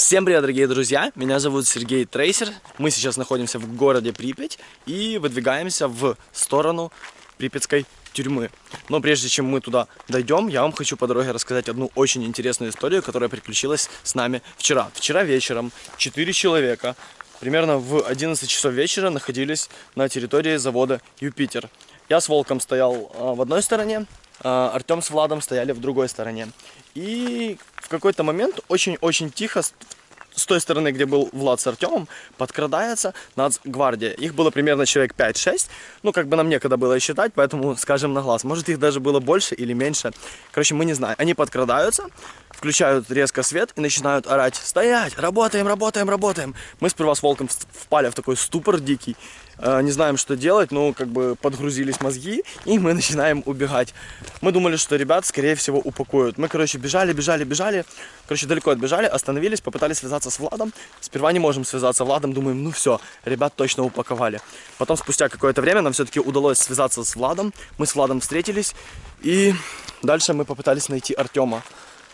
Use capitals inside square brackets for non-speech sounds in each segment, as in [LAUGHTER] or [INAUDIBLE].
Всем привет, дорогие друзья! Меня зовут Сергей Трейсер. Мы сейчас находимся в городе Припять и выдвигаемся в сторону Припятской тюрьмы. Но прежде чем мы туда дойдем, я вам хочу по дороге рассказать одну очень интересную историю, которая приключилась с нами вчера. Вчера вечером четыре человека примерно в 11 часов вечера находились на территории завода Юпитер. Я с Волком стоял а, в одной стороне, Артем с Владом стояли в другой стороне. И в какой-то момент очень-очень тихо с той стороны, где был Влад с Артемом, подкрадается нацгвардия. Их было примерно человек 5-6. Ну, как бы нам некогда было считать, поэтому скажем на глаз. Может, их даже было больше или меньше. Короче, мы не знаем. Они подкрадаются, включают резко свет и начинают орать «Стоять! Работаем, работаем, работаем!» Мы сперва с Волком впали в такой ступор дикий. Э, не знаем, что делать, ну, как бы подгрузились мозги, и мы начинаем убегать. Мы думали, что ребят, скорее всего, упакуют. Мы, короче, бежали, бежали, бежали, короче, далеко отбежали, остановились, попытались связаться с Владом. Сперва не можем связаться с Владом, думаем, ну все, ребят точно упаковали. Потом, спустя какое-то время, нам все-таки удалось связаться с Владом. Мы с Владом встретились, и дальше мы попытались найти Артема.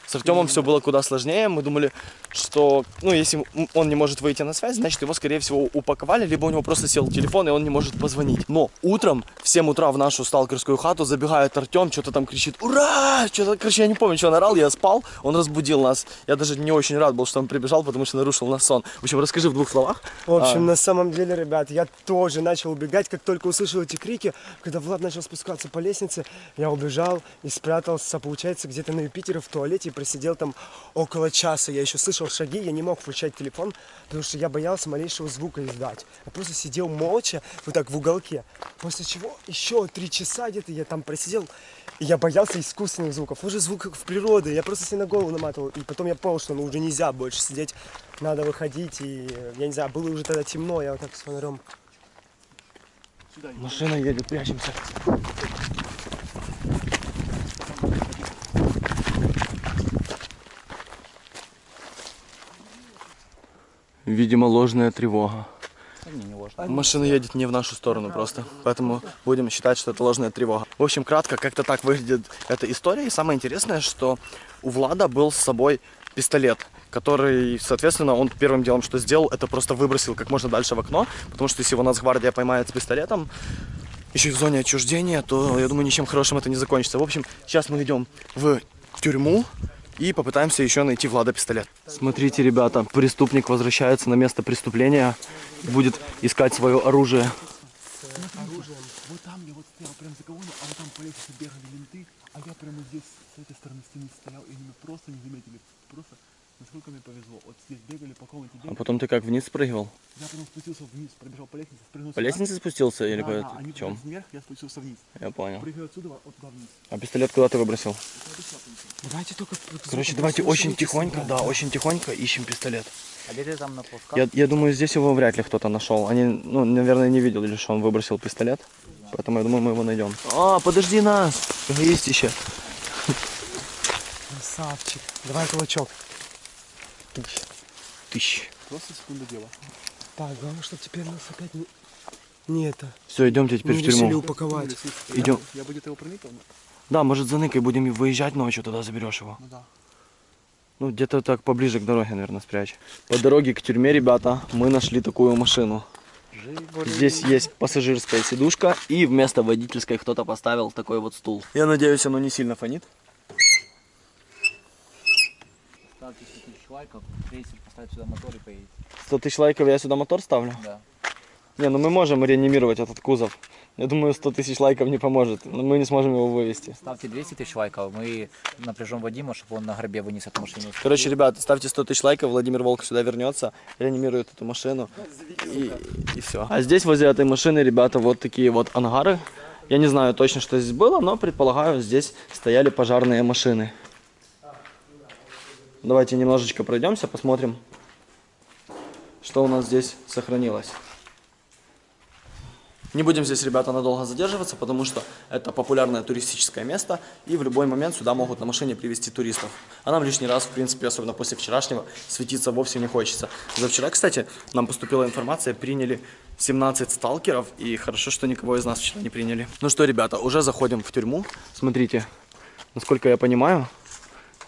С Артемом все было куда сложнее. Мы думали, что, ну, если он не может выйти на связь, значит, его, скорее всего, упаковали, либо у него просто сел телефон, и он не может позвонить. Но утром, в 7 утра в нашу сталкерскую хату забегает Артем, что-то там кричит «Ура!» Что-то, короче, я не помню, что он орал, я спал, он разбудил нас. Я даже не очень рад был, что он прибежал, потому что нарушил нас сон. В общем, расскажи в двух словах. В общем, а... на самом деле, ребят, я тоже начал убегать, как только услышал эти крики, когда Влад начал спускаться по лестнице, я убежал и спрятался, получается, где-то на Юпитере в туалете просидел там около часа. Я еще слышал шаги, я не мог включать телефон, потому что я боялся малейшего звука издать. Я просто сидел молча, вот так в уголке. После чего еще три часа где-то я там просидел, и я боялся искусственных звуков. Уже звук в природе, я просто себе на голову наматывал. И потом я понял, что ну, уже нельзя больше сидеть, надо выходить. И я не знаю, было уже тогда темно, я вот так с фонарем. Машина едет, прячемся. Видимо, ложная тревога. Машина едет не в нашу сторону просто, поэтому будем считать, что это ложная тревога. В общем, кратко, как-то так выглядит эта история. И самое интересное, что у Влада был с собой пистолет, который, соответственно, он первым делом, что сделал, это просто выбросил как можно дальше в окно, потому что если его Нацгвардия поймает с пистолетом, еще и в зоне отчуждения, то, я думаю, ничем хорошим это не закончится. В общем, сейчас мы идем в тюрьму, и попытаемся еще найти Влада пистолет. Смотрите, ребята, преступник возвращается на место преступления, будет искать свое оружие. Оружием. Вот там я вот стоял прям за колонной, а вот там по лестнице бегали менты, а я прямо здесь с этой стороны стены стоял, и они меня просто не заметили. Просто насколько мне повезло. Вот здесь бегали по комнате. Бегали. А потом ты как, вниз спрыгивал? Я потом спустился вниз, пробежал по лестнице, спрыгнул По лестнице спустился или да, по да, они чем? вверх, я спустился вниз. Я понял. Прыгаю отсюда, вот туда вниз. А пистолет куда ты выбросил? Давайте только... Короче, давайте очень тихонько, да, очень тихонько ищем пистолет. А где ты там? Я, я думаю, здесь его вряд ли кто-то нашел. Они, ну, наверное, не видели, что он выбросил пистолет. Поэтому я думаю, мы его найдем. А, подожди нас! Эгоистище. Красавчик. Давай кулачок. Тысяч. Просто секунда дела. Так, главное, чтобы теперь нас опять не... Не это. Все, идемте теперь не в тюрьму. упаковать. Идем. Я бы где-то его но... Да, может за ныкой будем выезжать ночью, тогда заберешь его. Ну да. Ну, где-то так поближе к дороге, наверное, спрячь. По дороге к тюрьме, ребята, мы нашли такую машину. Здесь есть пассажирская сидушка, и вместо водительской кто-то поставил такой вот стул. Я надеюсь, оно не сильно фонит. Ставьте 100 тысяч лайков, крейсер поставит сюда мотор и поедет. 100 тысяч лайков, я сюда мотор ставлю? Да. Не, ну мы можем реанимировать этот кузов. Я думаю, 100 тысяч лайков не поможет, но мы не сможем его вывести. Ставьте 200 тысяч лайков, мы напряжем Вадима, чтобы он на гробе вынес эту машину. Короче, ребят, ставьте 100 тысяч лайков, Владимир Волк сюда вернется, реанимирует эту машину и, и все. А здесь возле этой машины, ребята, вот такие вот ангары. Я не знаю точно, что здесь было, но предполагаю, здесь стояли пожарные машины. Давайте немножечко пройдемся, посмотрим, что у нас здесь сохранилось. Не будем здесь, ребята, надолго задерживаться, потому что это популярное туристическое место, и в любой момент сюда могут на машине привезти туристов. А нам лишний раз, в принципе, особенно после вчерашнего, светиться вовсе не хочется. За вчера, кстати, нам поступила информация, приняли 17 сталкеров, и хорошо, что никого из нас вчера не приняли. Ну что, ребята, уже заходим в тюрьму. Смотрите, насколько я понимаю,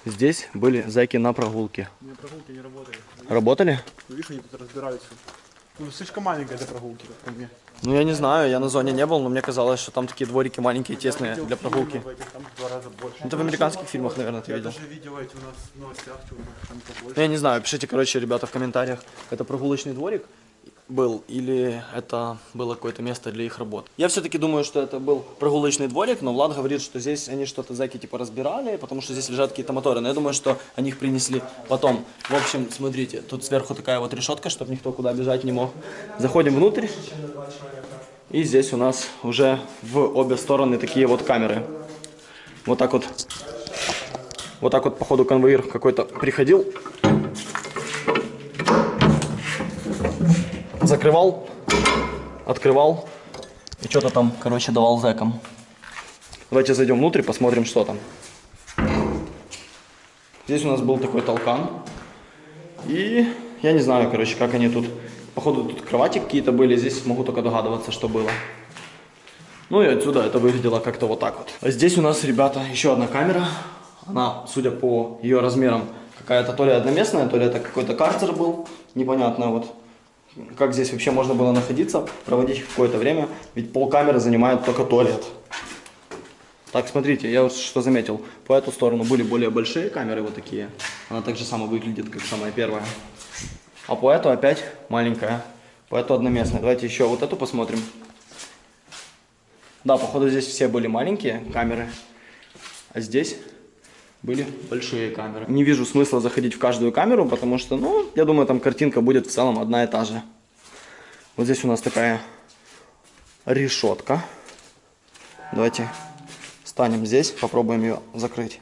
здесь были зайки на прогулке. У меня прогулки не работали. Работали? Ну, видишь, они тут разбирались. Ну, слишком маленькая для прогулки, как по мне. Ну, я не знаю, я на зоне не был, но мне казалось, что там такие дворики маленькие, тесные для прогулки. Этих там. Это в американских фильмах, наверное, ты Я видел. даже видел эти у нас в новостях, чувак, там побольше. Ну, я не знаю, пишите, короче, ребята, в комментариях, это прогулочный дворик был или это было какое-то место для их работ. Я все-таки думаю, что это был прогулочный дворик, но Влад говорит, что здесь они что-то зайки типа разбирали, потому что здесь лежат какие-то моторы. Но я думаю, что они их принесли потом. В общем, смотрите, тут сверху такая вот решетка, чтобы никто куда бежать не мог. Заходим внутрь. И здесь у нас уже в обе стороны такие вот камеры. Вот так вот. Вот так вот, походу, конвоир какой-то приходил, закрывал, открывал и что-то там, короче, давал зэкам. Давайте зайдем внутрь, посмотрим, что там. Здесь у нас был такой толкан. И я не знаю, короче, как они тут... Походу, тут кровати какие-то были, здесь могу только догадываться, что было. Ну и отсюда это выглядело как-то вот так вот. А здесь у нас, ребята, еще одна камера. Она, судя по ее размерам, какая-то то ли одноместная, то ли это какой-то карцер был. Непонятно вот, как здесь вообще можно было находиться, проводить какое-то время. Ведь полкамеры занимает только туалет. Так, смотрите, я что заметил. По эту сторону были более большие камеры, вот такие. Она так же само выглядит, как самая первая. А по эту опять маленькая. По эту одноместная. Давайте еще вот эту посмотрим. Да, походу здесь все были маленькие камеры, а здесь были большие камеры. Не вижу смысла заходить в каждую камеру, потому что, ну, я думаю, там картинка будет в целом одна и та же. Вот здесь у нас такая решетка. Давайте станем здесь, попробуем ее закрыть.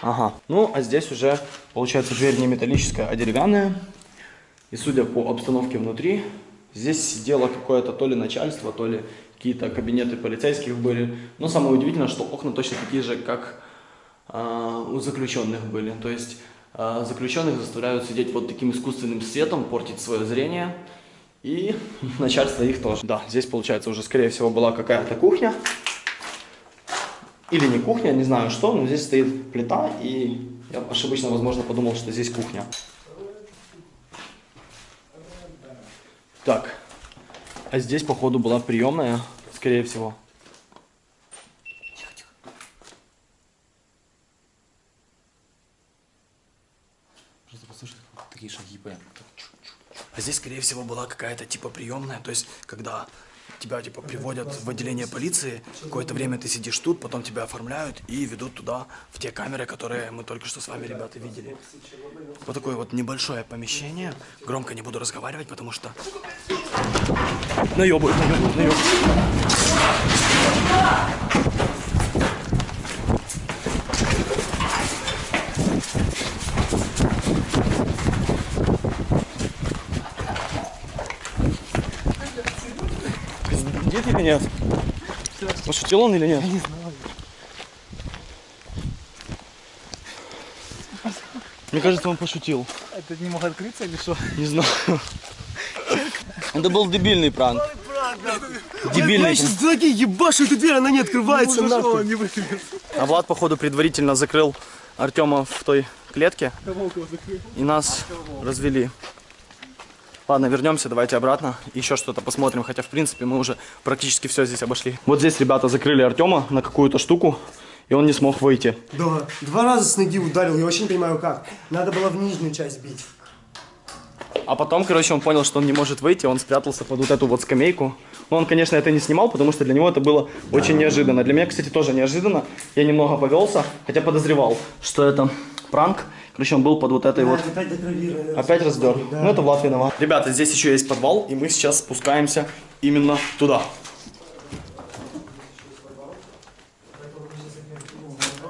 Ага. Ну, а здесь уже, получается, дверь не металлическая, а деревянная. И судя по обстановке внутри, здесь сидело какое-то то ли начальство, то ли какие-то кабинеты полицейских были. Но самое удивительное, что окна точно такие же, как а, у заключенных были. То есть а, заключенных заставляют сидеть вот таким искусственным светом, портить свое зрение. И [LAUGHS] начальство их тоже. Да, здесь, получается, уже, скорее всего, была какая-то кухня. Или не кухня, не знаю что, но здесь стоит плита, и я ошибочно, возможно, подумал, что здесь кухня. Так, а здесь, походу, была приемная, скорее всего. Просто послушай, такие шаги прям. А здесь, скорее всего, была какая-то типа приемная, то есть, когда тебя типа приводят в отделение полиции, какое-то время ты сидишь тут, потом тебя оформляют и ведут туда, в те камеры, которые мы только что с вами, ребята, видели. Вот такое вот небольшое помещение. Громко не буду разговаривать, потому что... Наебывают, наебывают, наебывают. Пиздит или нет? Пошутил он или нет? Я не знаю. Мне кажется, он пошутил. Это не мог открыться или что? Не знаю. Это был дебильный пранк. Дебильный. Я сейчас злодей ебашу эту дверь, она не открывается, нахуй. не. А Влад, походу, предварительно закрыл Артема в той клетке. И нас развели. Ладно, вернемся, давайте обратно. Еще что-то посмотрим, хотя, в принципе, мы уже практически все здесь обошли. Вот здесь ребята закрыли Артема на какую-то штуку, и он не смог выйти. Да, два раза с ноги ударил, я вообще не понимаю как. Надо было в нижнюю часть бить. А потом, короче, он понял, что он не может выйти, он спрятался под вот эту вот скамейку. Но он, конечно, это не снимал, потому что для него это было очень неожиданно. Для меня, кстати, тоже неожиданно. Я немного повелся, хотя подозревал, что это пранк. Короче, он был под вот этой вот... Опять. Опять раздер. Ну, это Влад виноват. Ребята, здесь еще есть подвал, и мы сейчас спускаемся именно туда.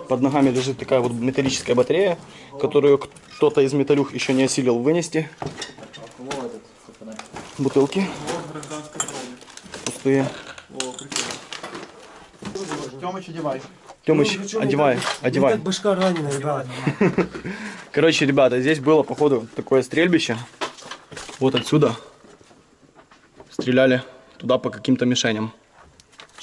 Под ногами лежит такая вот металлическая батарея, которую кто-то из металюх еще не осилил вынести. Бутылки пустые. Тёмыч, одевай. Тёмыч, Ну, причем одевай, так- одевай. Так башка ранена, ребят. [LAUGHS] Короче, ребята, здесь было, походу, такое стрельбище. Вот отсюда. Стреляли туда по каким-то мишеням.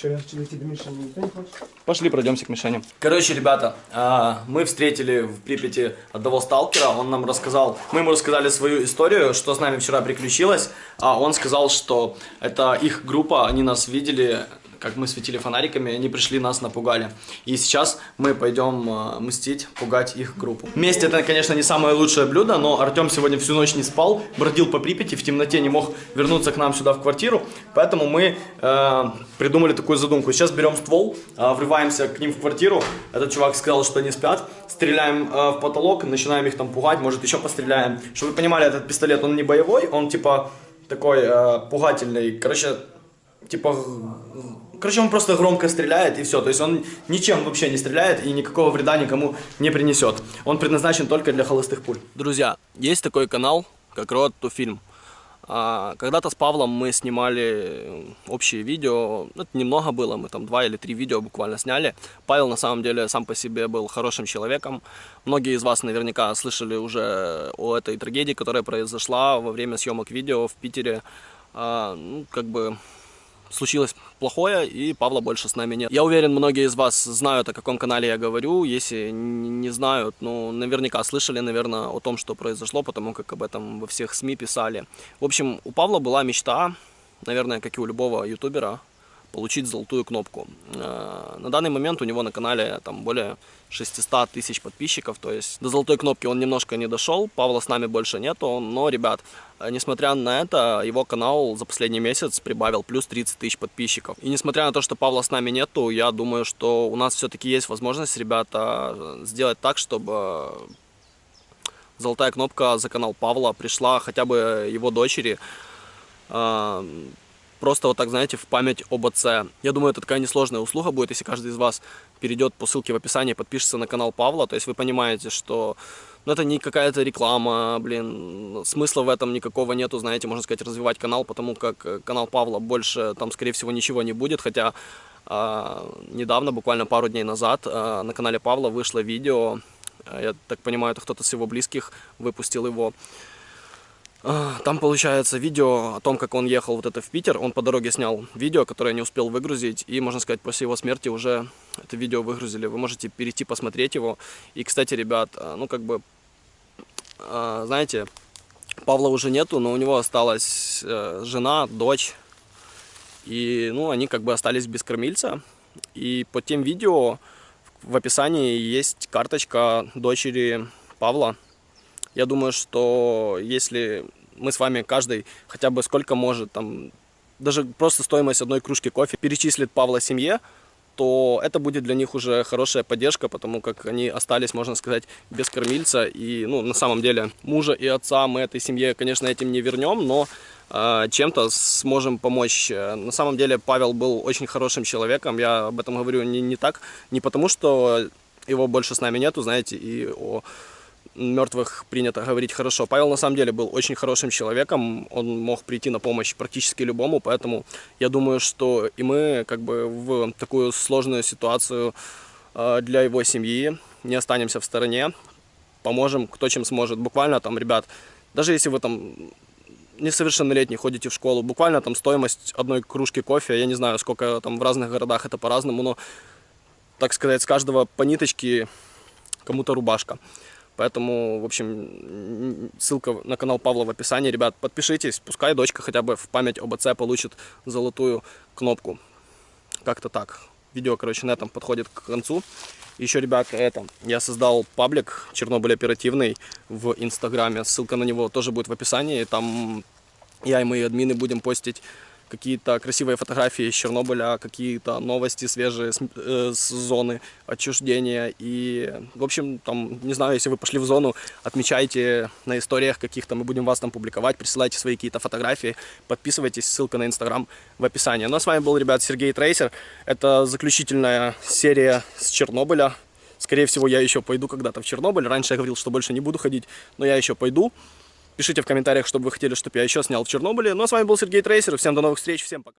Что, я хочу дойти до Миши, никто не хочет? Пошли пройдемся к Мишане. Короче, ребята, а, мы встретили в Припяти одного сталкера. Он нам рассказал, мы ему рассказали свою историю, что с нами вчера приключилось. А он сказал, что это их группа, они нас видели, как мы светили фонариками, они пришли, нас напугали. И сейчас мы пойдем а, мстить, пугать их группу. Месть это, конечно, не самое лучшее блюдо, но Артем сегодня всю ночь не спал, бродил по Припяти, в темноте не мог вернуться к нам сюда в квартиру, поэтому мы э, придумали такую задумку. Сейчас берем ствол, э, врываемся к ним в квартиру, этот чувак сказал, что они спят, стреляем э, в потолок, начинаем их там пугать, может еще постреляем. Чтобы вы понимали, этот пистолет, он не боевой, он типа такой э, пугательный, короче, типа, короче, он просто громко стреляет и все, то есть он ничем вообще не стреляет и никакого вреда никому не принесет. Он предназначен только для холостых пуль. Друзья, есть такой канал, как Road to Film. А, Когда-то с Павлом мы снимали общие видео, ну, это немного было, мы там два или три видео буквально сняли. Павел на самом деле сам по себе был хорошим человеком. Многие из вас наверняка слышали уже о этой трагедии, которая произошла во время съемок видео в Питере. А, Ну, как бы случилось плохое, и Павла больше с нами нет. Я уверен, многие из вас знают, о каком канале я говорю. Если не знают, ну, наверняка слышали, наверное, о том, что произошло, потому как об этом во всех СМИ писали. В общем, у Павла была мечта, наверное, как и у любого ютубера, получить золотую кнопку. Э, На данный момент у него на канале там более 600 тысяч подписчиков, то есть до золотой кнопки он немножко не дошел, Павла с нами больше нету, но, ребят, э, несмотря на это, его канал за последний месяц прибавил плюс 30 тысяч подписчиков. И несмотря на то, что Павла с нами нету, я думаю, что у нас все-таки есть возможность, ребята, э, сделать так, чтобы золотая кнопка за канал Павла пришла хотя бы его дочери. Просто вот так, знаете, в память об отце. Я думаю, это такая несложная услуга будет, если каждый из вас перейдет по ссылке в описании, подпишется на канал Павла. То есть вы понимаете, что ну, это не какая-то реклама, блин, смысла в этом никакого нету, знаете, можно сказать, развивать канал, потому как э, канал Павла больше там, скорее всего, ничего не будет, хотя а, недавно, буквально пару дней назад, а, на канале Павла вышло видео, а, я так понимаю, это кто-то с его близких выпустил его, Там получается видео о том, как он ехал вот это в Питер. Он по дороге снял видео, которое не успел выгрузить. И, можно сказать, после его смерти уже это видео выгрузили. Вы можете перейти посмотреть его. И, кстати, ребят, а, ну как бы, а, знаете, Павла уже нету, но у него осталась э, жена, дочь. И, ну, они как бы остались без кормильца. И под тем видео в описании есть карточка дочери Павла. Я думаю, что если мы с вами каждый хотя бы сколько может, там, даже просто стоимость одной кружки кофе перечислит Павла семье, то это будет для них уже хорошая поддержка, потому как они остались, можно сказать, без кормильца. И, ну, на самом деле, мужа и отца мы этой семье, конечно, этим не вернем, но э, чем-то сможем помочь. Э, На самом деле, Павел был очень хорошим человеком. Я об этом говорю не, не так, не потому что его больше с нами нету, знаете, и о мертвых принято говорить хорошо. Павел на самом деле был очень хорошим человеком, он мог прийти на помощь практически любому, поэтому я думаю, что и мы как бы в такую сложную ситуацию э, для его семьи не останемся в стороне, поможем кто чем сможет. Буквально там, ребят, даже если вы там несовершеннолетний ходите в школу, буквально там стоимость одной кружки кофе, я не знаю, сколько там в разных городах это по-разному, но, так сказать, с каждого по ниточке кому-то рубашка. Поэтому, в общем, ссылка на канал Павла в описании. Ребят, подпишитесь, пускай дочка хотя бы в память об отце получит золотую кнопку. Как-то так. Видео, короче, на этом подходит к концу. Еще, ребят, это, я создал паблик Чернобыль оперативный в Инстаграме. Ссылка на него тоже будет в описании. Там я и мои админы будем постить какие-то красивые фотографии из Чернобыля, какие-то новости свежие с, э, с зоны отчуждения. И, в общем, там, не знаю, если вы пошли в зону, отмечайте на историях каких-то, мы будем вас там публиковать, присылайте свои какие-то фотографии, подписывайтесь, ссылка на Инстаграм в описании. Ну а с вами был, ребят, Сергей Трейсер. Это заключительная серия с Чернобыля. Скорее всего, я еще пойду когда-то в Чернобыль. Раньше я говорил, что больше не буду ходить, но я еще пойду. Пишите в комментариях, что бы вы хотели, чтобы я еще снял в Чернобыле. Ну а с вами был Сергей Трейсер. Всем до новых встреч, всем пока.